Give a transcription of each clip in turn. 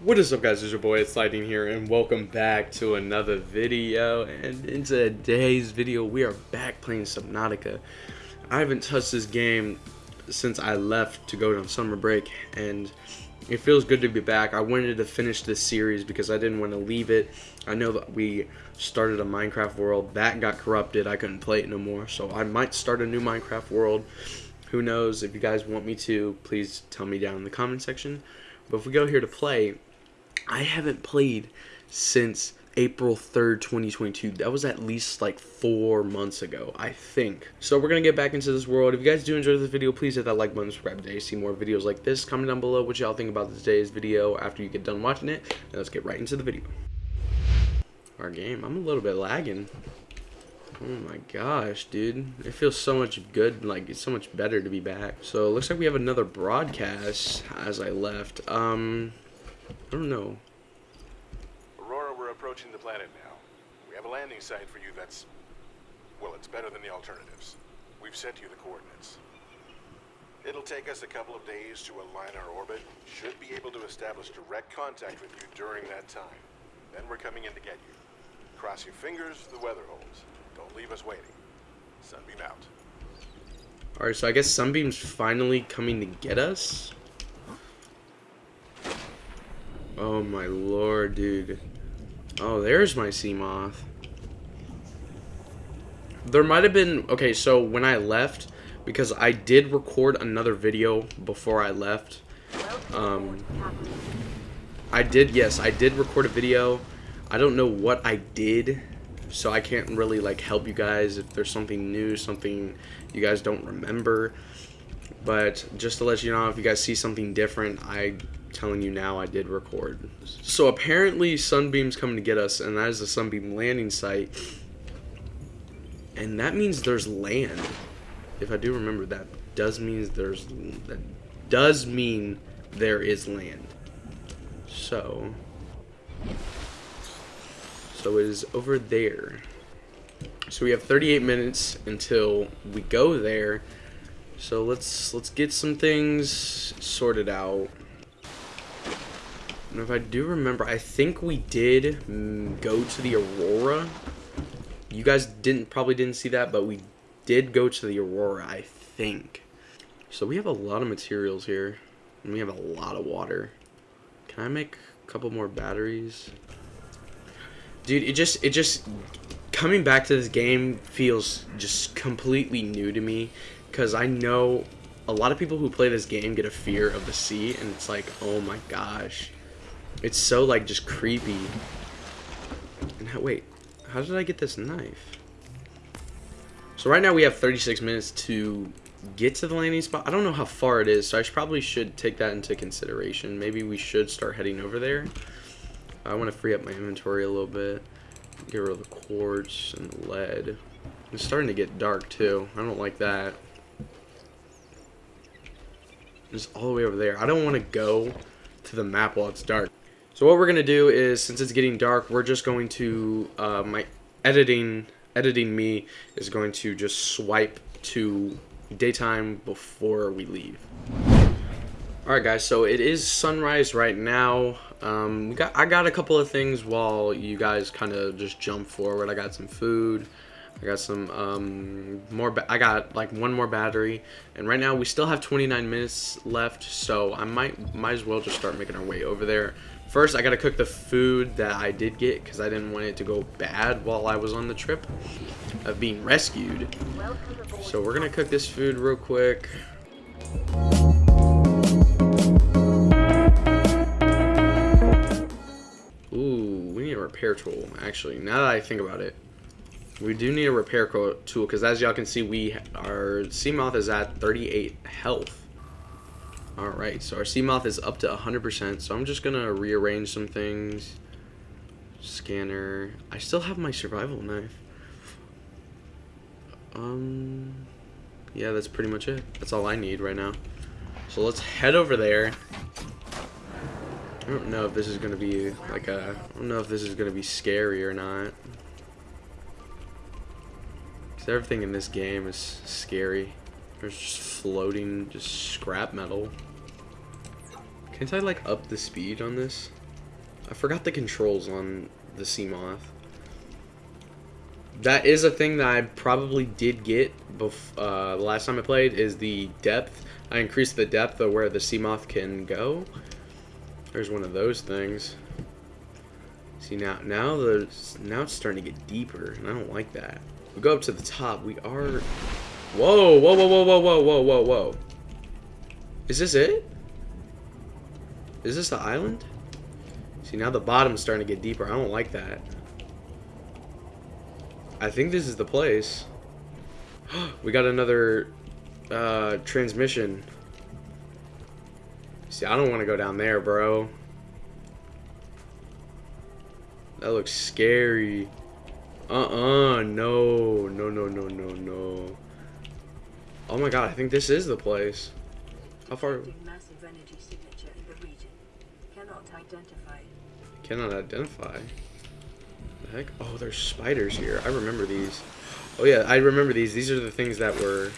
What is up guys, it's your boy it's Lightning here and welcome back to another video and in today's video we are back playing Subnautica. I haven't touched this game since I left to go on summer break and it feels good to be back. I wanted to finish this series because I didn't want to leave it. I know that we started a Minecraft world, that got corrupted, I couldn't play it no more so I might start a new Minecraft world. Who knows, if you guys want me to, please tell me down in the comment section. But if we go here to play, I haven't played since April 3rd, 2022. That was at least like four months ago, I think. So we're going to get back into this world. If you guys do enjoy this video, please hit that like button, subscribe today, see more videos like this. Comment down below what y'all think about today's video after you get done watching it. And let's get right into the video. Our game. I'm a little bit lagging. Oh my gosh, dude. It feels so much good, like, it's so much better to be back. So, it looks like we have another broadcast as I left. Um, I don't know. Aurora, we're approaching the planet now. We have a landing site for you that's... Well, it's better than the alternatives. We've sent you the coordinates. It'll take us a couple of days to align our orbit. Should be able to establish direct contact with you during that time. Then we're coming in to get you. Cross your fingers the weather holds. Don't leave us waiting. Sunbeam out. Alright, so I guess Sunbeam's finally coming to get us? Oh my lord, dude. Oh, there's my Seamoth. There might have been... Okay, so when I left, because I did record another video before I left. Um, I did, yes, I did record a video. I don't know what I did, so I can't really, like, help you guys if there's something new, something you guys don't remember. But just to let you know, if you guys see something different, I telling you now I did record. So apparently Sunbeam's coming to get us, and that is the Sunbeam landing site. And that means there's land. If I do remember that does means there's that does mean there is land. So so it is over there. So we have 38 minutes until we go there. So let's let's get some things sorted out. And if I do remember, I think we did mm, go to the Aurora. You guys didn't probably didn't see that, but we did go to the Aurora, I think. So we have a lot of materials here. And we have a lot of water. Can I make a couple more batteries? Dude, it just it just coming back to this game feels just completely new to me because I know a lot of people who play this game get a fear of the sea and it's like, "Oh my gosh." It's so like just creepy. And how, wait, how did I get this knife? So right now we have 36 minutes to get to the landing spot. I don't know how far it is, so I should, probably should take that into consideration. Maybe we should start heading over there. I want to free up my inventory a little bit. Get rid of the quartz and the lead. It's starting to get dark too. I don't like that. It's all the way over there. I don't want to go to the map while it's dark. So what we're going to do is, since it's getting dark, we're just going to, uh, my editing, editing me is going to just swipe to daytime before we leave. Alright guys, so it is sunrise right now. Um, got I got a couple of things while you guys kind of just jump forward. I got some food. I got some um, more. I got like one more battery, and right now we still have 29 minutes left. So I might might as well just start making our way over there. First, I gotta cook the food that I did get because I didn't want it to go bad while I was on the trip of being rescued. So we're gonna cook this food real quick. Ooh, we need a repair tool, actually. Now that I think about it. We do need a repair tool because as y'all can see, we our Seamoth is at 38 health. Alright, so our Seamoth is up to 100%, so I'm just to rearrange some things. Scanner. I still have my survival knife. Um, yeah, that's pretty much it. That's all I need right now. So let's head over there. I don't know if this is to be like a, I don't know if this is to be scary or not. Because everything in this game is scary. There's just floating, just scrap metal. Can't I like up the speed on this? I forgot the controls on the Seamoth. That is a thing that I probably did get bef- uh, the last time I played is the depth. I increased the depth of where the Seamoth can go. There's one of those things. See now, now the now it's starting to get deeper, and I don't like that. We go up to the top. We are. Whoa! Whoa! Whoa! Whoa! Whoa! Whoa! Whoa! Whoa! Whoa! Is this it? Is this the island? See now the bottom's starting to get deeper. I don't like that. I think this is the place. we got another uh, transmission. See, I don't want to go down there, bro. That looks scary. Uh-uh, no. No, no, no, no, no. Oh my god, I think this is the place. How far? Massive energy signature in the region. Cannot identify. Cannot identify. The heck? Oh, there's spiders here. I remember these. Oh yeah, I remember these. These are the things that were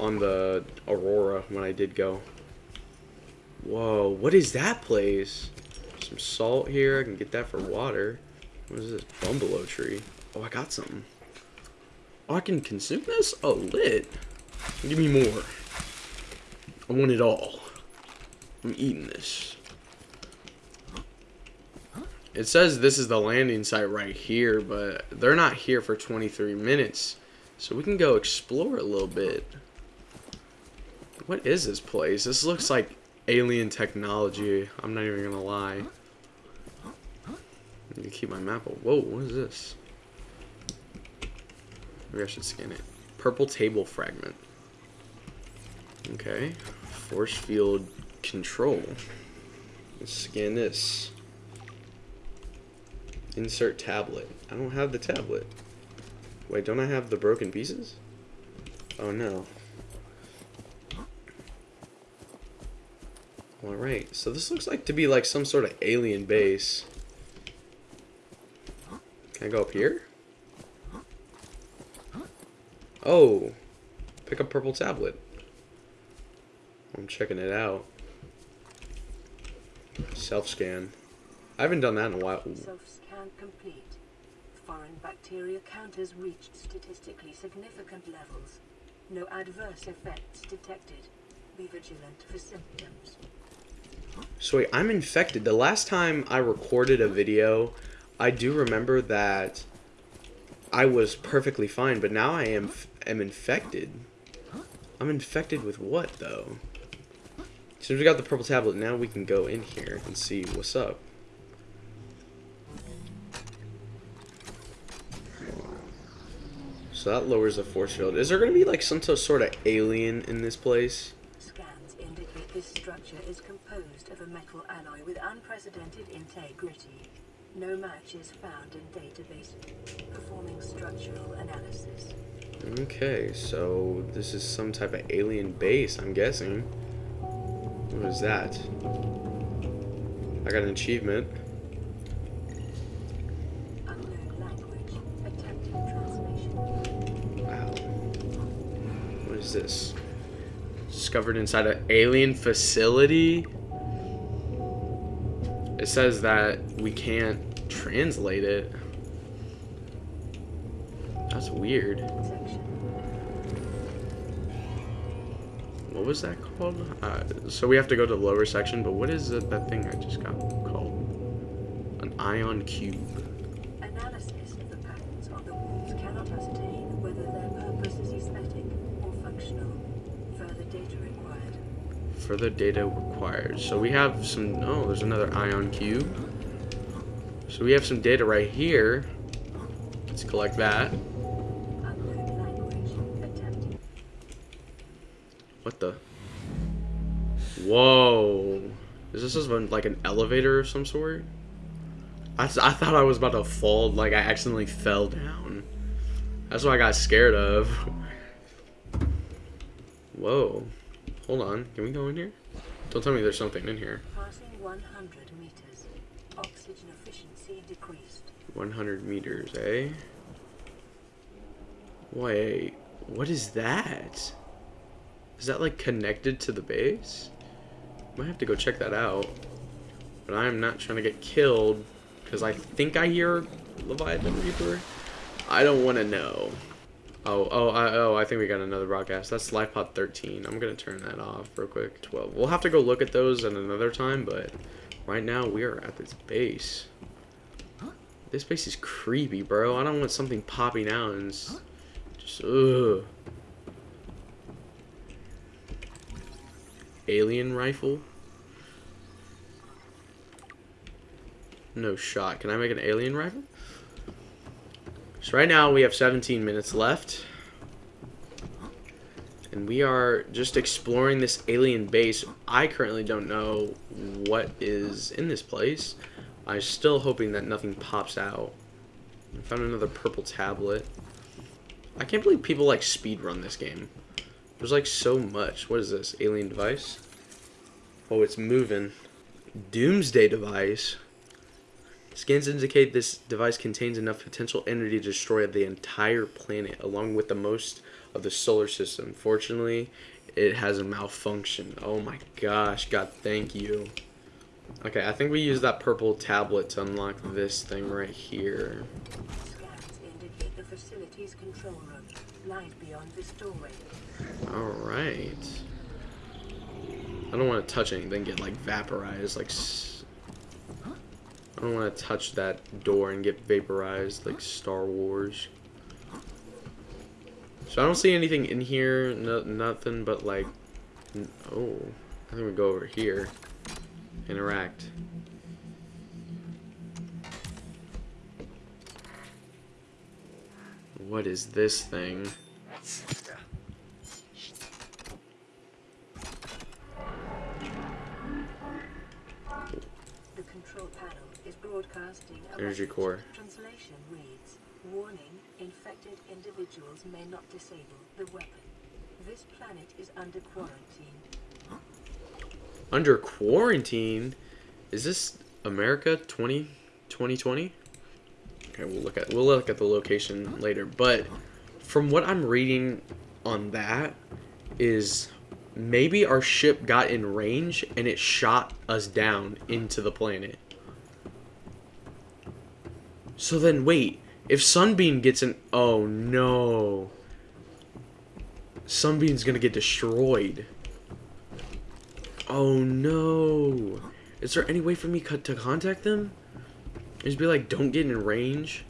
on the Aurora when I did go. Whoa, what is that place? Some salt here. I can get that for water. What is this? Bumbalo tree. Oh, I got something. I can consume this? Oh, lit. Give me more. I want it all. I'm eating this. It says this is the landing site right here, but they're not here for 23 minutes. So we can go explore a little bit. What is this place? This looks like alien technology. I'm not even gonna lie. I need to keep my map up. Whoa, what is this? Maybe I should scan it. Purple table fragment. Okay. Force field control. Let's scan this. Insert tablet. I don't have the tablet. Wait, don't I have the broken pieces? Oh no. Alright, so this looks like to be like some sort of alien base. Can I go up here? Oh, pick up purple tablet. I'm checking it out. Self-scan. I haven't done that in a while. Self-scan complete. Foreign bacteria count has reached statistically significant levels. No adverse effects detected. Be vigilant for symptoms. So wait, I'm infected. The last time I recorded a video, I do remember that I was perfectly fine, but now I am am infected. I'm infected with what though? Since we got the purple tablet, now we can go in here and see what's up. So that lowers the force field. Is there going to be like some sort of alien in this place? Scans indicate this structure is composed of a metal alloy with unprecedented integrity. No match is found in database. Performing structural analysis. Okay, so this is some type of alien base, I'm guessing. What is that? I got an achievement. Wow. What is this? Discovered inside an alien facility? It says that we can't translate it. That's weird. Was that called? Uh, so we have to go to the lower section, but what is that thing I just got called? An ion cube. Analysis of the patterns on the walls cannot ascertain whether their purpose is aesthetic or functional. Further data required. Further data required. So we have some. Oh, there's another ion cube. So we have some data right here. Let's collect that. What the? Whoa. Is this just like an elevator of some sort? I thought I was about to fall, like I accidentally fell down. That's what I got scared of. Whoa. Hold on. Can we go in here? Don't tell me there's something in here. Passing 100 meters. Oxygen efficiency decreased. 100 meters, eh? Wait, what is that? Is that like connected to the base? Might have to go check that out. But I am not trying to get killed because I think I hear Leviathan Reaper. I don't want to know. Oh, oh, I, oh, I think we got another broadcast. That's LifePod 13. I'm going to turn that off real quick. 12. We'll have to go look at those at another time, but right now we are at this base. This base is creepy, bro. I don't want something popping out and just, ugh. Alien rifle? No shot. Can I make an alien rifle? So right now we have 17 minutes left. And we are just exploring this alien base. I currently don't know what is in this place. I'm still hoping that nothing pops out. I found another purple tablet. I can't believe people like speedrun this game. There's like so much. What is this? Alien device? Oh, it's moving. Doomsday device. Scans indicate this device contains enough potential energy to destroy the entire planet, along with the most of the solar system. Fortunately, it has a malfunction. Oh my gosh, God, thank you. Okay, I think we use that purple tablet to unlock this thing right here. Facility's control room lies beyond this doorway. Alright. I don't want to touch anything, get like vaporized, like... I don't want to touch that door and get vaporized like Star Wars. So I don't see anything in here, no, nothing but like... Oh, I think we go over here. Interact. What is this thing? The control panel is broadcasting Energy core. Translation reads, Warning, infected individuals may not disable the weapon. This planet is under quarantine. Under quarantine? Is this America 20 2020? Okay, we'll look at we'll look at the location later, but from what I'm reading on that is maybe our ship got in range and it shot us down into the planet. So then wait, if Sunbeam gets in oh no. Sunbeam's to get destroyed. Oh no. Is there any way for me to contact them? Just be like, don't get in range.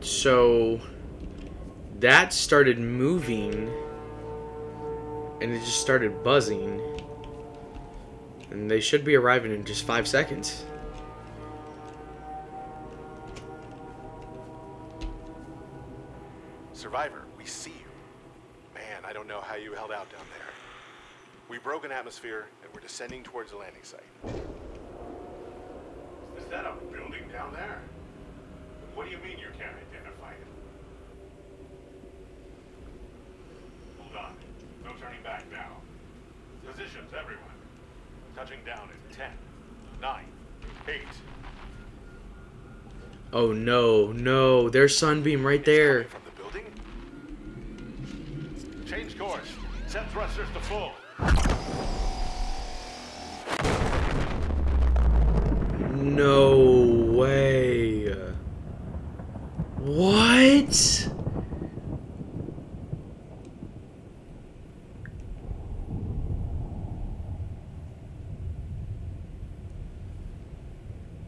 So, that started moving, and it just started buzzing. And they should be arriving in just five seconds. Survivor, we see you. Man, I don't know how you held out down there. We broke an atmosphere and we're descending towards the landing site. Is that a building down there? What do you mean you can't identify it? Hold on. No turning back now. Positions, everyone. Touching down in 10, 9, 8. Oh no, no, there's Sunbeam right there. From the building? Change course. Set thrusters to full. No way. What?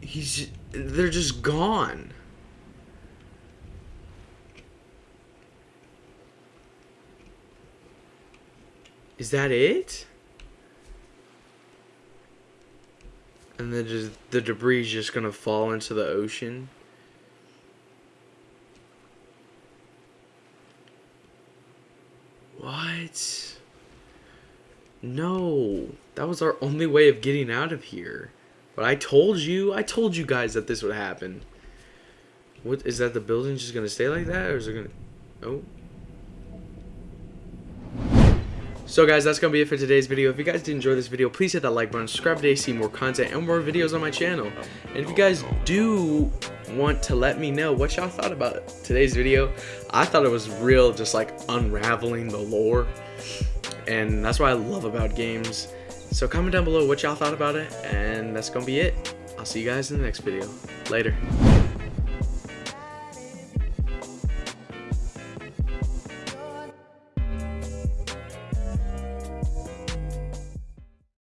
He's they're just gone. Is that it? And then just the debris is just gonna fall into the ocean. What? No, that was our only way of getting out of here. But I told you, I told you guys that this would happen. What is that? The building just gonna stay like that, or is it gonna? Oh. So guys, that's going to be it for today's video. If you guys did enjoy this video, please hit that like button, subscribe today to see more content and more videos on my channel. And if you guys do want to let me know what y'all thought about today's video, I thought it was real, just like unraveling the lore. And that's what I love about games. So comment down below what y'all thought about it, and that's to be it. I'll see you guys in the next video. Later.